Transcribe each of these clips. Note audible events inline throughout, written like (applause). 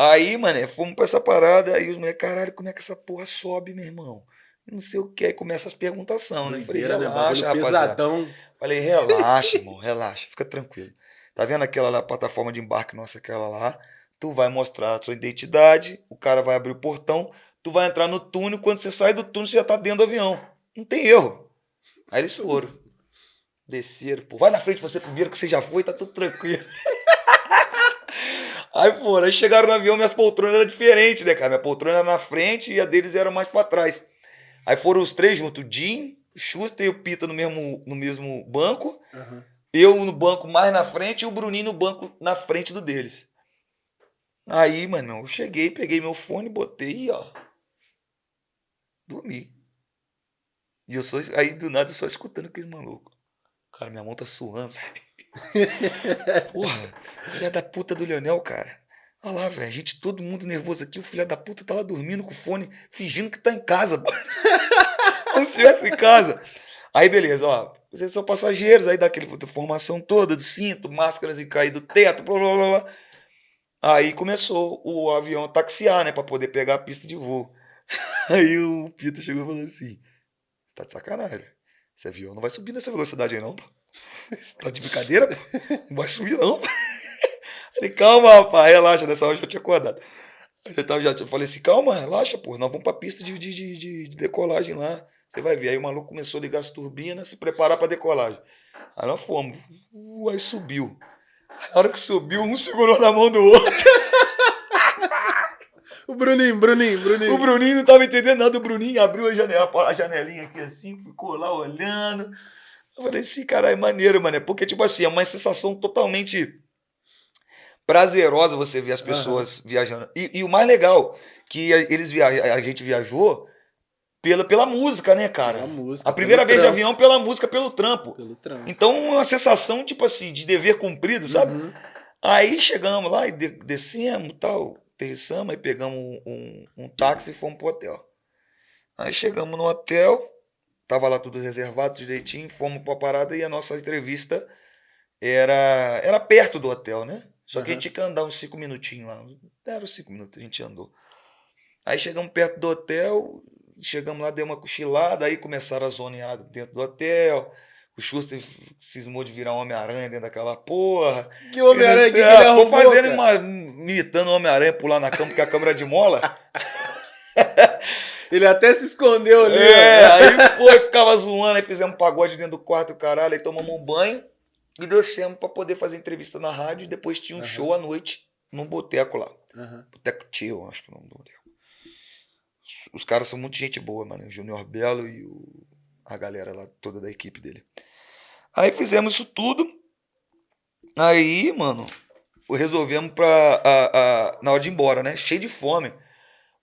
Aí, mano, fomos pra essa parada, aí os moleques, caralho, como é que essa porra sobe, meu irmão? Não sei o que, aí começa as perguntação, né? Falei, né? relaxa, pesadão. Falei, relaxa, irmão, relaxa, fica tranquilo. Tá vendo aquela lá, plataforma de embarque nossa, aquela lá? Tu vai mostrar a sua identidade, o cara vai abrir o portão, tu vai entrar no túnel, quando você sai do túnel, você já tá dentro do avião. Não tem erro. Aí eles foram. Desceram, pô, vai na frente você primeiro, que você já foi, tá tudo tranquilo. (laughs) Aí foram, aí chegaram no avião, minhas poltronas eram diferentes, né, cara? Minha poltrona era na frente e a deles era mais pra trás. Aí foram os três juntos, o Jim, o Schuster e o Pita no mesmo, no mesmo banco. Aham. Eu no banco mais na frente e o Bruninho no banco na frente do deles. Aí, mano, eu cheguei, peguei meu fone, botei e ó. Dormi. E eu só, aí do nada eu só escutando aqueles malucos. Cara, minha mão tá suando, (laughs) velho. (laughs) Porra, filha da puta do Leonel, cara. Olha lá, velho, gente, todo mundo nervoso aqui, o filho da puta tá lá dormindo com o fone, fingindo que tá em casa. (laughs) Como se estivesse em casa. Aí, beleza, ó. Vocês são passageiros, aí dá aquela formação toda do cinto, máscaras e cair do teto, blá blá blá. blá. Aí começou o avião a taxiar, né, pra poder pegar a pista de voo. (laughs) Aí o Pita chegou e falou assim: Você tá de sacanagem, esse avião não vai subir nessa velocidade aí, não, pô. Você tá de brincadeira, pô? Não vai subir, não. Falei, calma, rapaz, relaxa, nessa hora eu já tinha acordado. Eu, tava, já, eu falei assim, calma, relaxa, pô, nós vamos pra pista de, de, de, de- de decolagem lá. Você vai ver. Aí o maluco começou a ligar as turbinas, se preparar pra decolagem. Aí nós fomos. Uh, aí subiu. Na hora que subiu, um segurou na mão do outro. O Bruninho, Bruninho, Bruninho. O Bruninho não tava entendendo nada. O Bruninho abriu a, janela, a janelinha aqui assim, ficou lá olhando. Eu falei assim, caralho, é maneiro, mano. Porque, tipo assim, é uma sensação totalmente prazerosa você ver as pessoas viajando. E, e o mais legal, que a- eles via a gente viajou pela, pela música, né, cara? Pela música, A primeira vez de trampo, avião pela música, pelo trampo. Pelo trampo. Então, uma sensação, tipo assim, de dever cumprido, sabe? Uhum. Aí chegamos lá e de- descemos tal, aterrissamos, aí pegamos um, um, um táxi e fomos pro hotel. Aí chegamos no hotel, tava lá tudo reservado direitinho, fomos pra parada e a nossa entrevista era, era perto do hotel, né? Só que a gente tinha que andar uns cinco minutinhos lá. Era uns cinco minutos, a gente andou. Aí chegamos perto do hotel, chegamos lá, deu uma cochilada, aí começaram a zonear dentro do hotel. O Schuster cismou de virar um Homem-Aranha dentro daquela porra. Que Homem-Aranha que Ele, ah, arrumou, ficou fazendo cara? uma, imitando o Homem-Aranha pular na cama, porque a câmera é de mola. (laughs) Ele até se escondeu ali. É, ó. aí foi, ficava zoando, aí fizemos um pagode dentro do quarto, caralho, aí tomamos um banho e descemos pra poder fazer entrevista na rádio e depois tinha um Aham. show à noite num boteco lá. Aham. Boteco Tio, acho que é o nome do boteco. Os caras são muito gente boa, mano. O Júnior Belo e o- a galera lá toda da equipe dele. Aí fizemos isso tudo. Aí, mano, resolvemos pra. a- a- na hora de ir embora, né? Cheio de fome.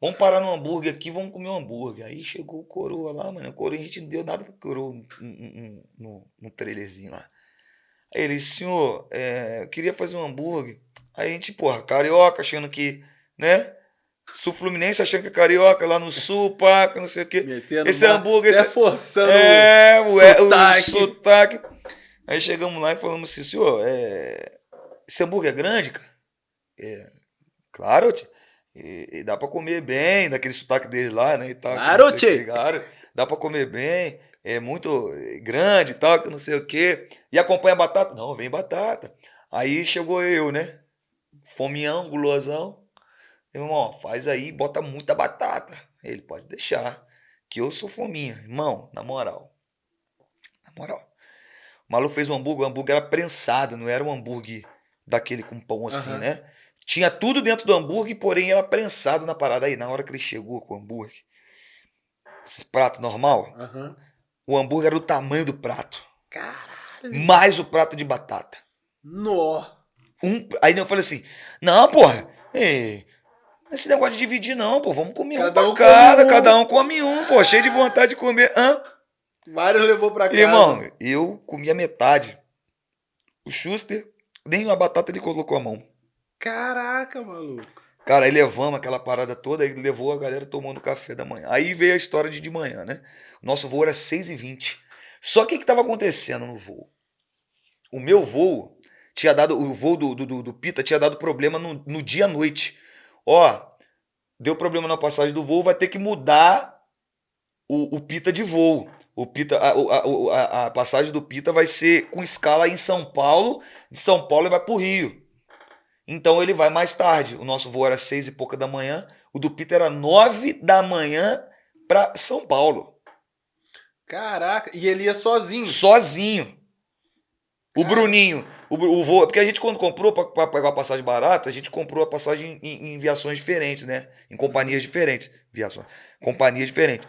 Vamos parar no hambúrguer aqui, vamos comer um hambúrguer. Aí chegou o coroa lá, mano. O coroa, a gente não deu nada pro coroa no, no, no, no trailerzinho lá. Aí ele, senhor, é, eu queria fazer um hambúrguer. Aí a gente, porra, carioca, achando que, né? Sul Fluminense achando que é carioca, lá no sul, paca, não sei o quê. Metendo Esse uma- hambúrguer, esse- forçando. É, o, é, o sotaque. sotaque. Aí chegamos lá e falamos assim, senhor, é, esse hambúrguer é grande, cara? É, claro, tio. E, e dá pra comer bem, daquele sotaque deles lá, né? E tal, Claro, dá pra comer bem, é muito eh, grande e tal, que não sei o quê. E acompanha batata? Não, vem batata. Aí chegou eu, né? Fomião, gulosão. Irmão, faz aí, bota muita batata. Ele pode deixar, que eu sou fominha. Irmão, na moral. Na moral. O maluco fez um hambúrguer, o hambúrguer era prensado, não era um hambúrguer daquele com pão assim, Aham. né? Tinha tudo dentro do hambúrguer, porém era prensado na parada. Aí, na hora que ele chegou com o hambúrguer, esses pratos normal, Aham. o hambúrguer era do tamanho do prato. Caralho. Mais o prato de batata. Nó. Um, aí eu falei assim, não, porra, ei, esse negócio de dividir não, pô, vamos comer Cada um um pra cada, come um. cada um come um, pô, cheio de vontade de comer. Hã? Mário levou pra casa. Irmão, eu comi a metade. O Schuster, nem a batata ele colocou a mão. Caraca, maluco. Cara, aí levamos aquela parada toda, aí levou a galera tomando café da manhã. Aí veio a história de de manhã, né? O nosso voo era 6h20. Só que o que estava acontecendo no voo? O meu voo tinha dado, o voo do, do, do- Pita tinha dado problema no, no dia à noite. ó, deu problema na passagem do voo, vai ter que mudar o, o Pita de voo. O Pita, a, a, a, a passagem do Pita vai ser com escala em São Paulo, de São Paulo vai pro Rio. Então ele vai mais tarde. O nosso voo era seis e pouca da manhã, o do Pita era nove da manhã para São Paulo. Caraca, e ele ia sozinho. Sozinho. O Bruninho, o, o voo, porque a gente quando comprou para pegar a passagem barata, a gente comprou a passagem em, em, viações diferentes, né? Em companhias diferentes, viações, companhias diferentes.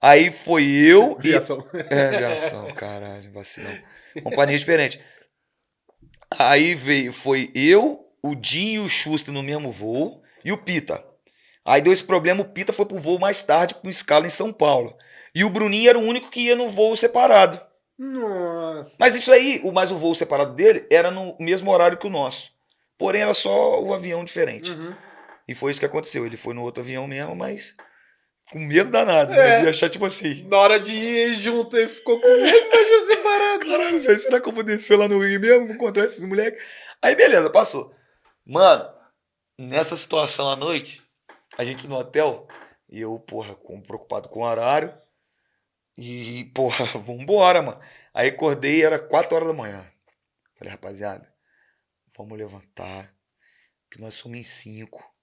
Aí foi eu Viação. e é viação, caralho, vacilão. Companhias diferentes. Aí veio, foi eu, o Dinho e o Schuster no mesmo voo e o Pita. Aí deu esse problema, o Pita foi pro voo mais tarde com escala em São Paulo. E o Bruninho era o único que ia no voo separado. Nossa. Mas isso aí, o mais o voo separado dele era no mesmo horário que o nosso. Porém, era só o avião diferente. Uhum. E foi isso que aconteceu. Ele foi no outro avião mesmo, mas com medo danado. É. Né? De achar tipo assim. Na hora de ir junto, ele ficou com medo, mas já separado. Caralho, velho, será que eu vou descer lá no Rio mesmo? Vou encontrar esses moleques? Aí, beleza, passou. Mano, nessa situação à noite, a gente no hotel, e eu, porra, com, preocupado com o horário. E, porra, (laughs) vambora, mano. Aí acordei, era 4 horas da manhã. Falei, rapaziada, vamos levantar, que nós somos em 5.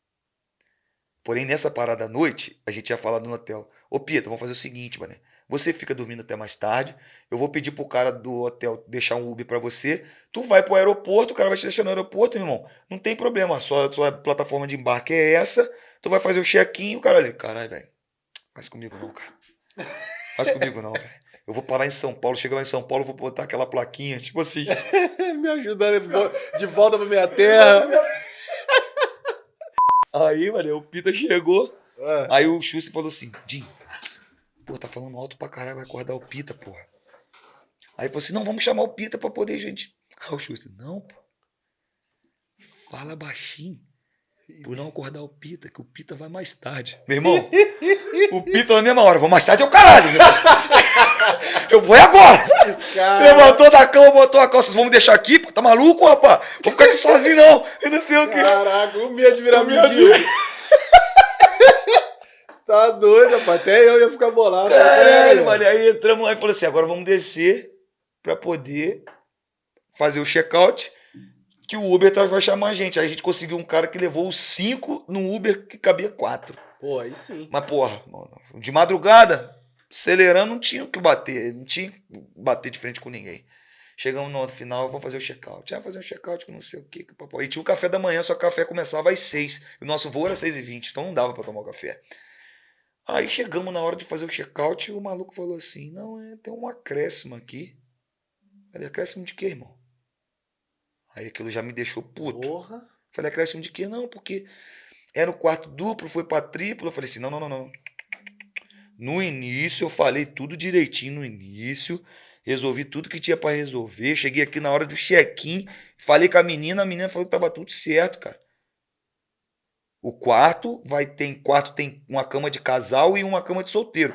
Porém, nessa parada à noite, a gente ia falar no hotel. Ô, Pita, vamos fazer o seguinte, mano. Você fica dormindo até mais tarde. Eu vou pedir pro cara do hotel deixar um Uber pra você. Tu vai pro aeroporto, o cara vai te deixar no aeroporto, meu irmão. Não tem problema. Só sua plataforma de embarque é essa. Tu vai fazer o check-in e o cara ali. Caralho, velho. Faz comigo não, cara. Faz comigo não, velho. Eu vou parar em São Paulo, chego lá em São Paulo, vou botar aquela plaquinha, tipo assim. (laughs) Me ajudando de volta pra minha terra. (laughs) Aí, mano, o Pita chegou. Ah, Aí o Xuxa falou assim: Jim, pô, tá falando alto pra caralho, vai acordar o Pita, porra. Aí falou assim: não, vamos chamar o Pita pra poder, gente. Aí o Xuxa, não, pô. Fala baixinho. Por não acordar o Pita, que o Pita vai mais tarde. Meu irmão, o Pita na mesma hora, vou mais tarde é o caralho. (laughs) Eu vou agora. cara. Levantou da cama, botou a calça. Vocês vão me deixar aqui? Tá maluco, rapaz? Vou ficar aqui sozinho, não. Eu não sei o quê. Caraca, o medo de virar mendigo. (laughs) Você tá doido, rapaz. Até eu ia ficar bolado. Caralho, mano. Aí entramos lá e falou assim: agora vamos descer pra poder fazer o check-out. Que o Uber tá- vai chamar a gente. Aí a gente conseguiu um cara que levou os cinco num Uber que cabia quatro. Pô, aí sim. Mas, porra, mano, de madrugada, acelerando, não tinha o que bater. Não tinha que bater de frente com ninguém. Chegamos no final, vou fazer o check-out. Ah, fazer o check-out que não sei o que. que papai. E tinha o café da manhã, só que o café começava às seis. O nosso voo era seis e vinte, então não dava pra tomar o café. Aí chegamos na hora de fazer o check-out e o maluco falou assim: Não, é, tem um acréscimo aqui. Falei, acréscimo de quê, irmão? Aí aquilo já me deixou puto. Porra. Falei, acréscimo de quê? Não, porque era o quarto duplo, foi pra triplo. Eu falei assim: não, não, não, não. No início, eu falei tudo direitinho no início. Resolvi tudo que tinha pra resolver. Cheguei aqui na hora do check-in. Falei com a menina, a menina falou que tava tudo certo, cara. O quarto vai ter quarto tem uma cama de casal e uma cama de solteiro.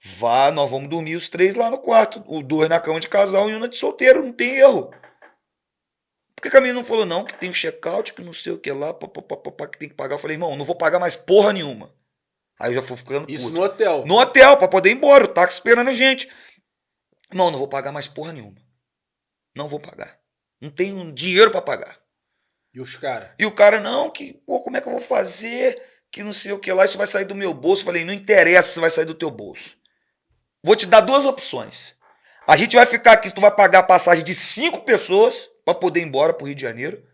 Vá, nós vamos dormir os três lá no quarto. O dois na cama de casal e uma de solteiro, não tem erro. Por que a menina não falou, não, que tem o check-out, que não sei o que lá, papapá, que tem que pagar? Eu falei, irmão, não vou pagar mais porra nenhuma. Aí eu já fui ficando Isso puto. no hotel. No hotel, pra poder ir embora, o táxi esperando a gente. Irmão, não vou pagar mais porra nenhuma. Não vou pagar. Não tenho dinheiro pra pagar. E os caras? E o cara, não, que, pô, como é que eu vou fazer? Que não sei o que lá, isso vai sair do meu bolso. Eu falei, não interessa se vai sair do teu bolso. Vou te dar duas opções. A gente vai ficar aqui, tu vai pagar a passagem de cinco pessoas pra poder ir embora pro Rio de Janeiro.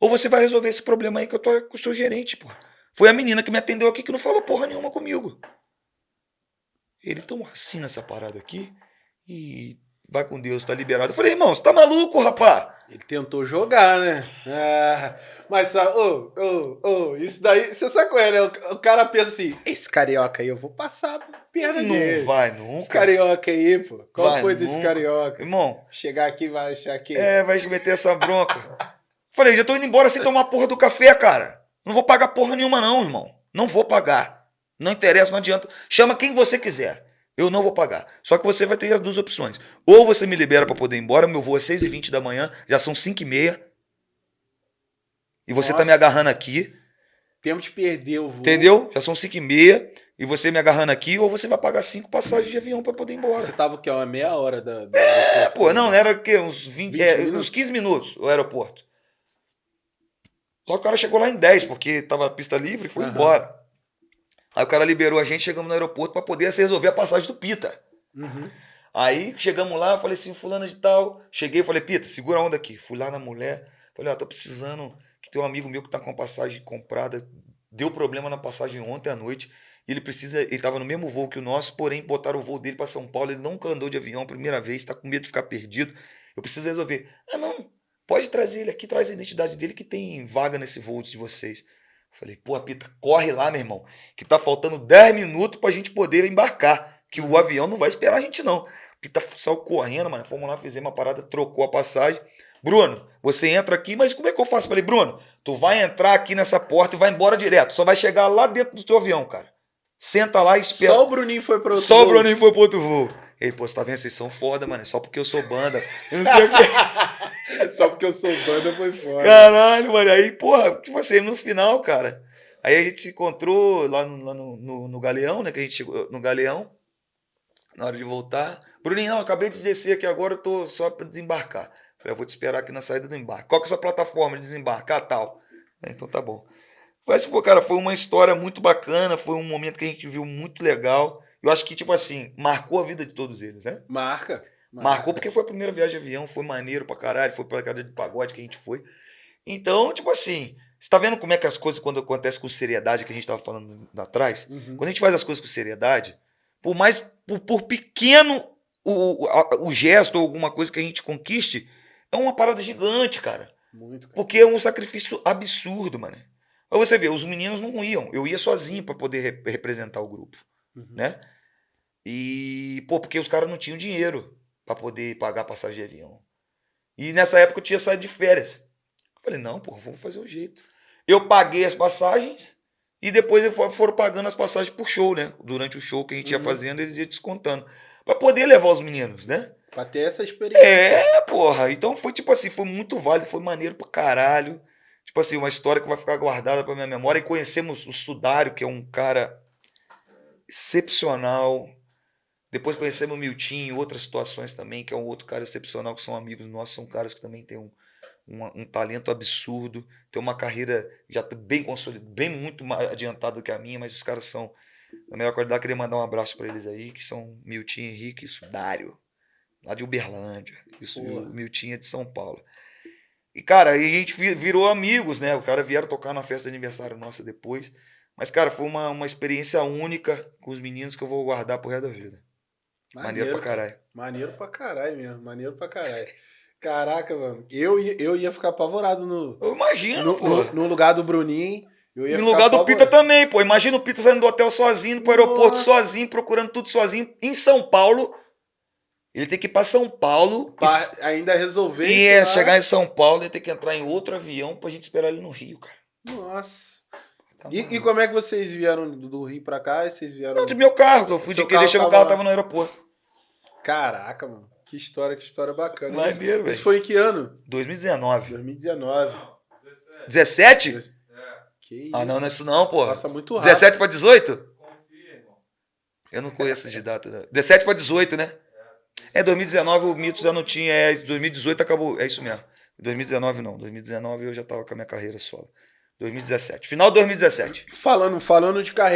Ou você vai resolver esse problema aí que eu tô com o seu gerente, pô. Foi a menina que me atendeu aqui que não falou porra nenhuma comigo. Ele tão assim nessa parada aqui e vai com Deus, tá liberado. Eu falei, irmão, você tá maluco, rapá? Ele tentou jogar, né? Ah, mas, sabe, ô, ô, ô, isso daí, você sabe qual é, né? O, o cara pensa assim, esse carioca aí, eu vou passar a perna Não dele. vai Esse nunca. carioca aí, pô. Qual Vai foi desse nunca. carioca? Irmão, Chegar aqui vai achar que... É, vai meter essa bronca. Falei, já tô indo embora sem tomar a porra do café, cara. Não vou pagar porra nenhuma, não, irmão. Não vou pagar. Não interessa, não adianta. Chama quem você quiser. Eu não vou pagar. Só que você vai ter as duas opções. Ou você me libera pra poder ir embora, meu voo é 6h20 da manhã, já são 5h30. E você tá me Nossa. agarrando aqui. Tempo de perder o voo. Entendeu? Já são 5 e meia. E você me agarrando aqui, ou você vai pagar cinco passagens de avião pra poder ir embora. Você tava o quê? Uma meia hora da. da É, pô, não, era o quê? Uns 20, 20 é, uns 15 minutos o aeroporto. Só que o cara chegou lá em 10, porque tava a pista livre e foi Aham. embora. Aí o cara liberou a gente, chegamos no aeroporto pra poder resolver a passagem do Pita. Uhum. Aí chegamos lá, falei assim, fulano de tal. Cheguei e falei, Pita, segura a onda aqui. Fui lá na mulher, falei, ó, tô precisando, que tem um amigo meu que tá com a passagem comprada, deu problema na passagem ontem à noite. E ele precisa, ele tava no mesmo voo que o nosso, porém botaram o voo dele pra São Paulo, ele nunca andou de avião, primeira vez, tá com medo de ficar perdido. Eu preciso resolver. Ah, não, pode trazer ele aqui, traz a identidade dele que tem vaga nesse voo de vocês. Falei, pô, Pita, corre lá, meu irmão, que tá faltando 10 minutos pra gente poder embarcar, que o avião não vai esperar a gente não. Pita saiu correndo, mano, fomos lá, fizemos uma parada, trocou a passagem. Bruno, você entra aqui, mas como é que eu faço? Falei, Bruno, tu vai entrar aqui nessa porta e vai embora direto, só vai chegar lá dentro do teu avião, cara. Senta lá e espera. Só o Bruninho foi pro outro Só o voo. Bruninho foi pro outro voo. Ele, pô, você tá vendo? Vocês são foda, mano. é Só porque eu sou banda. Eu não sei o que. (laughs) Só porque eu sou banda foi fora. Caralho, mano. Aí, porra, tipo assim, no final, cara. Aí a gente se encontrou lá no, lá no, no, no Galeão, né? Que a gente chegou no Galeão. Na hora de voltar. Bruninho, não, acabei de descer aqui agora, eu tô só pra desembarcar. Falei, eu vou te esperar aqui na saída do embarque. Qual que é a sua plataforma de desembarcar? Tal. É, Então tá bom. Mas, pô, cara, foi uma história muito bacana, foi um momento que a gente viu muito legal. Eu acho que, tipo assim, marcou a vida de todos eles, né? Marca. Marcou porque foi a primeira viagem de avião, foi maneiro pra caralho, foi pra cadeia de pagode que a gente foi. Então, tipo assim, você tá vendo como é que as coisas, quando acontecem com seriedade, que a gente tava falando lá atrás, Uhum. quando a gente faz as coisas com seriedade, por mais, por, por pequeno o, o, o gesto ou alguma coisa que a gente conquiste, é uma parada gigante, cara. Muito, cara. Porque é um sacrifício absurdo, mano. Pra você ver, os meninos não iam, eu ia sozinho pra poder re- representar o grupo Uhum. né? E, pô, porque os caras não tinham dinheiro pra poder pagar a passagem de avião. E nessa época eu tinha saído de férias. Falei, não, pô, vamos fazer um jeito. Eu paguei as passagens e depois foram pagando as passagens por show, né? Durante o show que a gente ia Uhum. fazendo, eles iam descontando. Pra poder levar os meninos, né? Pra ter essa experiência. É, porra. Então foi tipo assim, foi muito válido, foi maneiro pra caralho. Tipo assim, uma história que vai ficar guardada pra minha memória. E conhecemos o Sudário, que é um cara excepcional. Depois conhecemos o Miltinho em outras situações também, que é um outro cara excepcional, que são amigos nossos, são caras que também têm um, um, um talento absurdo, tem uma carreira já bem consolidada, bem muito mais adiantada do que a minha, mas os caras são da melhor qualidade. Queria mandar um abraço pra eles aí, que são Miltinho Henrique e Sudário lá de Uberlândia. Isso, o Miltinho é de São Paulo. E, cara, aí a gente vi- virou amigos, né? O cara vieram tocar na festa de aniversário nossa depois. Mas, cara, foi uma, uma experiência única com os meninos que eu vou guardar pro resto da vida. Maneiro, pra caralho. Maneiro pra caralho mesmo. Maneiro pra caralho. Caraca, mano. Eu ia, eu ia ficar apavorado no, Eu imagino, no, pô. no, no lugar do Bruninho. Eu ia ficar lugar do Pita também, pô. Imagina o Pita saindo do hotel sozinho, indo pro aeroporto Nossa. sozinho, procurando tudo sozinho. Em São Paulo. Ele tem que ir pra São Paulo. Pra e- ainda resolver E é, chegar em São Paulo e ter que entrar em outro avião pra gente esperar ele no Rio, cara. Nossa. Tá E, e como é que vocês vieram do Rio pra cá? E vocês vieram. Não, do meu carro, que eu fui Seu de que deixei meu tava carro, tava no aeroporto. Caraca, mano. Que história, que história bacana. Maneiro, isso, velho. isso foi em que ano? 2019. 2019. 17? Que isso. Ah, não, não é isso não, pô. Passa muito rápido. 17 pra 18? Eu não conheço de data. não. 17 pra 18, né? É, 2019 o Mito já não tinha. É, 2018 acabou. É isso mesmo. 2019 não. 2019 eu já tava com a minha carreira solo. 2017. Final de 2017. Falando, falando de carreira.